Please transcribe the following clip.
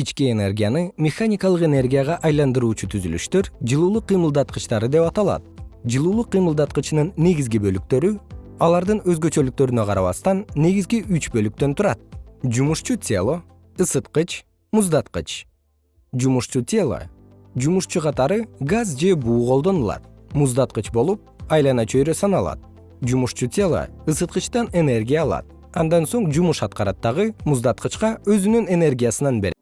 ички энергияны механикалык энергияга айландыруучу түзүлүштөр жылуулук кыймылдаткычтары деп аталат. Жылуулук кыймылдаткычынын негизги бөлүктөрү алардын өзгөчөлүктөрүнө карабастан негизги үч бөлүктөн турат. Жумушчу тело ысыткыч муздаткыч. Жумушчу тело жумушчу катары газ же буу колдонулат. Муздаткыч болуп айлана чөйрө саналат. Жумушчу тело ысыткычтан энергия алат. Андан соң жумуш аткарат дагы муздаткычка өзүнүн энергиясынан берет.